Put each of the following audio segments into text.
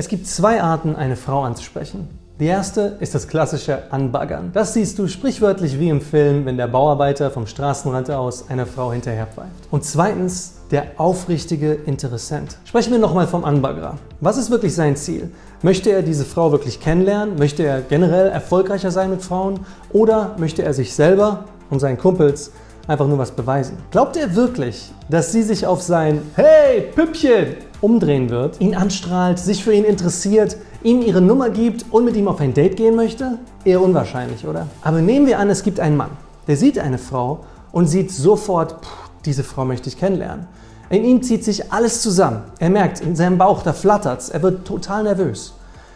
Es gibt zwei Arten, eine Frau anzusprechen. Die erste ist das klassische Anbaggern. Das siehst du sprichwörtlich wie im Film, wenn der Bauarbeiter vom Straßenrand aus einer Frau hinterherpfeift. Und zweitens der aufrichtige Interessent. Sprechen wir nochmal vom Anbaggerer. Was ist wirklich sein Ziel? Möchte er diese Frau wirklich kennenlernen? Möchte er generell erfolgreicher sein mit Frauen? Oder möchte er sich selber und seinen Kumpels einfach nur was beweisen? Glaubt er wirklich, dass sie sich auf sein Hey, Püppchen umdrehen wird, ihn anstrahlt, sich für ihn interessiert, ihm ihre Nummer gibt und mit ihm auf ein Date gehen möchte? Eher unwahrscheinlich, oder? Aber nehmen wir an, es gibt einen Mann, der sieht eine Frau und sieht sofort, diese Frau möchte ich kennenlernen. In ihm zieht sich alles zusammen. Er merkt, in seinem Bauch, da flattert's. Er wird total nervös.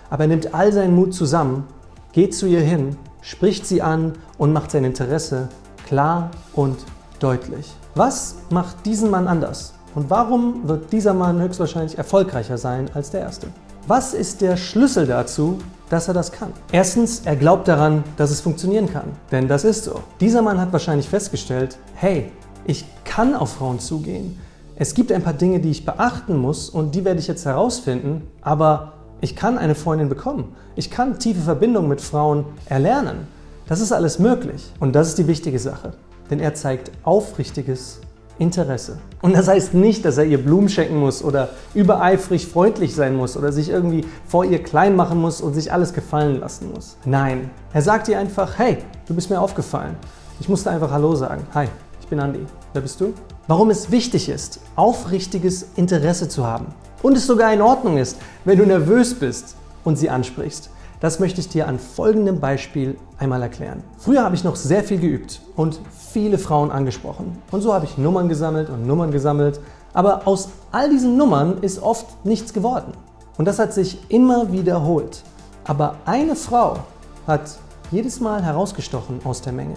Aber er nimmt all seinen Mut zusammen, geht zu ihr hin, spricht sie an und macht sein Interesse klar und deutlich. Was macht diesen Mann anders? Und warum wird dieser Mann höchstwahrscheinlich erfolgreicher sein als der erste? Was ist der Schlüssel dazu, dass er das kann? Erstens, er glaubt daran, dass es funktionieren kann. Denn das ist so. Dieser Mann hat wahrscheinlich festgestellt, hey, ich kann auf Frauen zugehen. Es gibt ein paar Dinge, die ich beachten muss und die werde ich jetzt herausfinden, aber ich kann eine Freundin bekommen. Ich kann tiefe Verbindungen mit Frauen erlernen. Das ist alles möglich und das ist die wichtige Sache, denn er zeigt aufrichtiges Interesse. Und das heißt nicht, dass er ihr Blumen schenken muss oder übereifrig freundlich sein muss oder sich irgendwie vor ihr klein machen muss und sich alles gefallen lassen muss. Nein, er sagt ihr einfach, hey, du bist mir aufgefallen. Ich musste einfach Hallo sagen. Hi, ich bin Andi. Wer bist du? Warum es wichtig ist, aufrichtiges Interesse zu haben und es sogar in Ordnung ist, wenn du nervös bist und sie ansprichst. Das möchte ich dir an folgendem Beispiel einmal erklären. Früher habe ich noch sehr viel geübt und viele Frauen angesprochen. Und so habe ich Nummern gesammelt und Nummern gesammelt. Aber aus all diesen Nummern ist oft nichts geworden. Und das hat sich immer wiederholt. Aber eine Frau hat jedes Mal herausgestochen aus der Menge.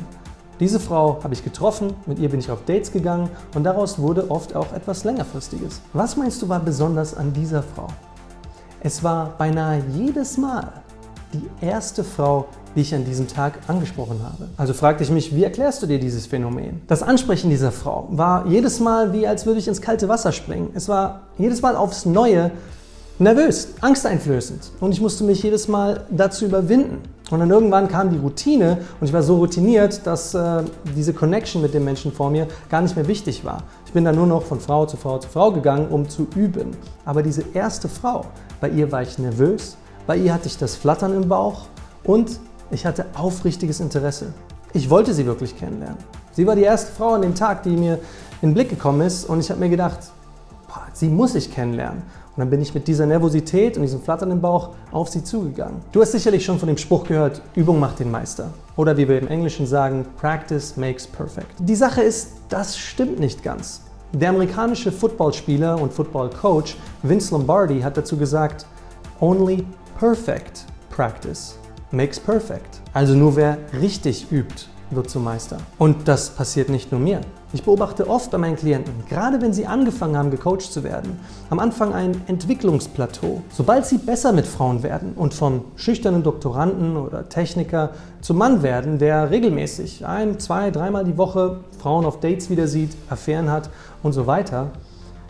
Diese Frau habe ich getroffen, mit ihr bin ich auf Dates gegangen und daraus wurde oft auch etwas längerfristiges. Was meinst du war besonders an dieser Frau? Es war beinahe jedes Mal die erste Frau, die ich an diesem Tag angesprochen habe. Also fragte ich mich, wie erklärst du dir dieses Phänomen? Das Ansprechen dieser Frau war jedes Mal wie, als würde ich ins kalte Wasser springen. Es war jedes Mal aufs Neue nervös, angsteinflößend und ich musste mich jedes Mal dazu überwinden. Und dann irgendwann kam die Routine und ich war so routiniert, dass äh, diese Connection mit dem Menschen vor mir gar nicht mehr wichtig war. Ich bin dann nur noch von Frau zu Frau zu Frau gegangen, um zu üben. Aber diese erste Frau, bei ihr war ich nervös, bei ihr hatte ich das Flattern im Bauch und ich hatte aufrichtiges Interesse. Ich wollte sie wirklich kennenlernen. Sie war die erste Frau an dem Tag, die mir in den Blick gekommen ist und ich habe mir gedacht, boah, sie muss ich kennenlernen. Und dann bin ich mit dieser Nervosität und diesem Flattern im Bauch auf sie zugegangen. Du hast sicherlich schon von dem Spruch gehört, Übung macht den Meister. Oder wie wir im Englischen sagen, Practice makes perfect. Die Sache ist, das stimmt nicht ganz. Der amerikanische Footballspieler und Footballcoach Vince Lombardi hat dazu gesagt, Only perfect practice makes perfect. Also nur wer richtig übt, wird zum Meister. Und das passiert nicht nur mir. Ich beobachte oft bei meinen Klienten, gerade wenn sie angefangen haben, gecoacht zu werden, am Anfang ein Entwicklungsplateau. Sobald sie besser mit Frauen werden und vom schüchternen Doktoranden oder Techniker zum Mann werden, der regelmäßig ein, zwei, dreimal die Woche Frauen auf Dates wieder sieht, Affären hat und so weiter,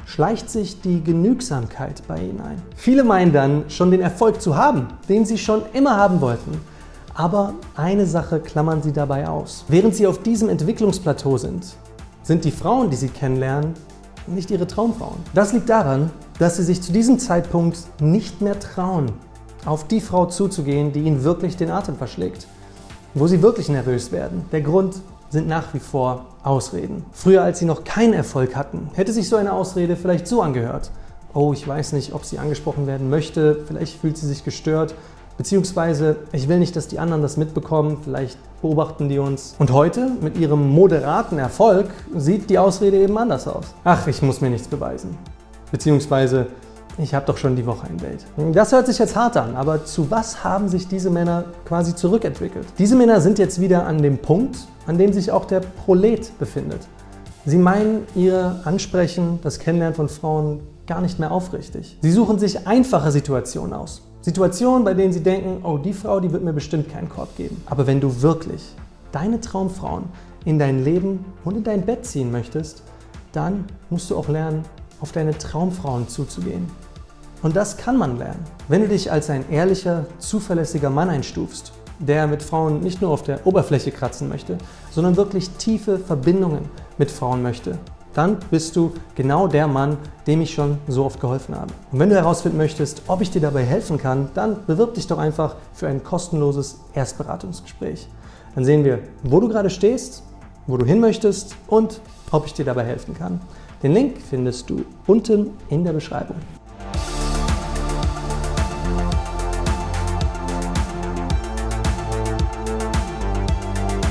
schleicht sich die Genügsamkeit bei ihnen ein. Viele meinen dann, schon den Erfolg zu haben, den sie schon immer haben wollten. Aber eine Sache klammern sie dabei aus. Während sie auf diesem Entwicklungsplateau sind, sind die Frauen, die sie kennenlernen, nicht ihre Traumfrauen. Das liegt daran, dass sie sich zu diesem Zeitpunkt nicht mehr trauen, auf die Frau zuzugehen, die ihnen wirklich den Atem verschlägt, wo sie wirklich nervös werden. Der Grund sind nach wie vor Ausreden. Früher, als sie noch keinen Erfolg hatten, hätte sich so eine Ausrede vielleicht so angehört. Oh, ich weiß nicht, ob sie angesprochen werden möchte, vielleicht fühlt sie sich gestört Beziehungsweise, ich will nicht, dass die anderen das mitbekommen, vielleicht beobachten die uns. Und heute, mit ihrem moderaten Erfolg, sieht die Ausrede eben anders aus. Ach, ich muss mir nichts beweisen. Beziehungsweise, ich habe doch schon die Woche ein Date. Das hört sich jetzt hart an, aber zu was haben sich diese Männer quasi zurückentwickelt? Diese Männer sind jetzt wieder an dem Punkt, an dem sich auch der Prolet befindet. Sie meinen ihr Ansprechen, das Kennenlernen von Frauen gar nicht mehr aufrichtig. Sie suchen sich einfache Situationen aus. Situationen, bei denen sie denken, oh, die Frau, die wird mir bestimmt keinen Korb geben. Aber wenn du wirklich deine Traumfrauen in dein Leben und in dein Bett ziehen möchtest, dann musst du auch lernen, auf deine Traumfrauen zuzugehen. Und das kann man lernen. Wenn du dich als ein ehrlicher, zuverlässiger Mann einstufst, der mit Frauen nicht nur auf der Oberfläche kratzen möchte, sondern wirklich tiefe Verbindungen mit Frauen möchte, dann bist du genau der Mann, dem ich schon so oft geholfen habe. Und wenn du herausfinden möchtest, ob ich dir dabei helfen kann, dann bewirb dich doch einfach für ein kostenloses Erstberatungsgespräch. Dann sehen wir, wo du gerade stehst, wo du hin möchtest und ob ich dir dabei helfen kann. Den Link findest du unten in der Beschreibung.